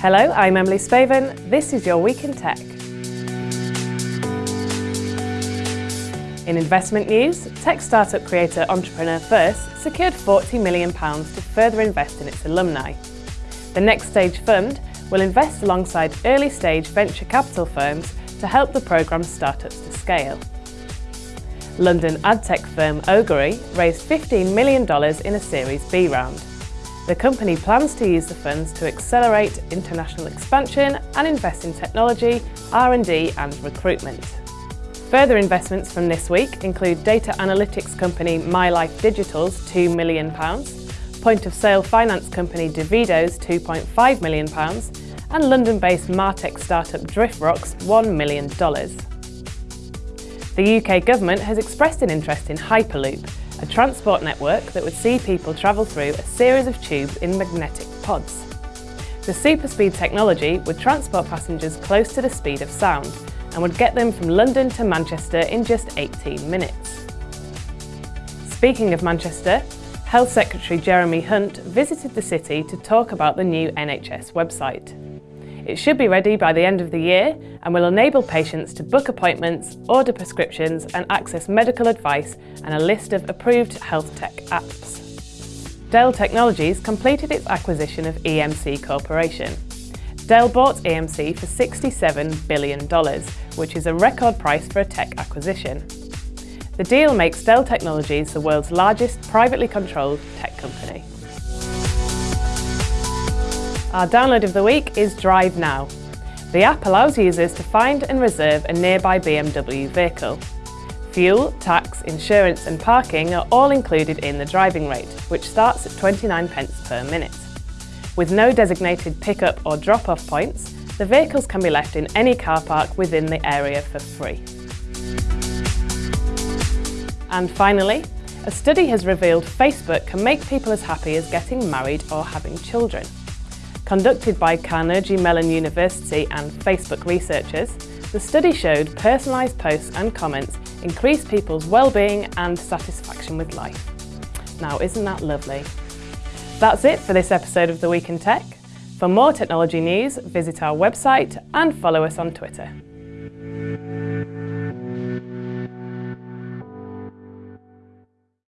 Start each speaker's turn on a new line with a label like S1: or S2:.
S1: Hello, I'm Emily Spaven. This is your Week in Tech. In investment news, tech startup creator Entrepreneur First secured £40 million to further invest in its alumni. The Next Stage Fund will invest alongside early stage venture capital firms to help the programme's startups to scale. London ad tech firm Ogury raised $15 million in a Series B round. The company plans to use the funds to accelerate international expansion and invest in technology, R&D and recruitment. Further investments from this week include data analytics company MyLife Digital's £2 million, point-of-sale finance company Divido's £2.5 million and London-based Martech startup Driftrock's $1 million. The UK government has expressed an interest in Hyperloop, a transport network that would see people travel through a series of tubes in magnetic pods. The superspeed technology would transport passengers close to the speed of sound and would get them from London to Manchester in just 18 minutes. Speaking of Manchester, Health Secretary Jeremy Hunt visited the city to talk about the new NHS website. It should be ready by the end of the year and will enable patients to book appointments, order prescriptions and access medical advice and a list of approved health tech apps. Dell Technologies completed its acquisition of EMC Corporation. Dell bought EMC for $67 billion, which is a record price for a tech acquisition. The deal makes Dell Technologies the world's largest privately controlled tech company. Our download of the week is Drive Now. The app allows users to find and reserve a nearby BMW vehicle. Fuel, tax, insurance and parking are all included in the driving rate, which starts at 29 pence per minute. With no designated pick-up or drop-off points, the vehicles can be left in any car park within the area for free. And finally, a study has revealed Facebook can make people as happy as getting married or having children. Conducted by Carnegie Mellon University and Facebook researchers, the study showed personalised posts and comments increase people's well-being and satisfaction with life. Now, isn't that lovely? That's it for this episode of The Week in Tech. For more technology news, visit our website and follow us on Twitter.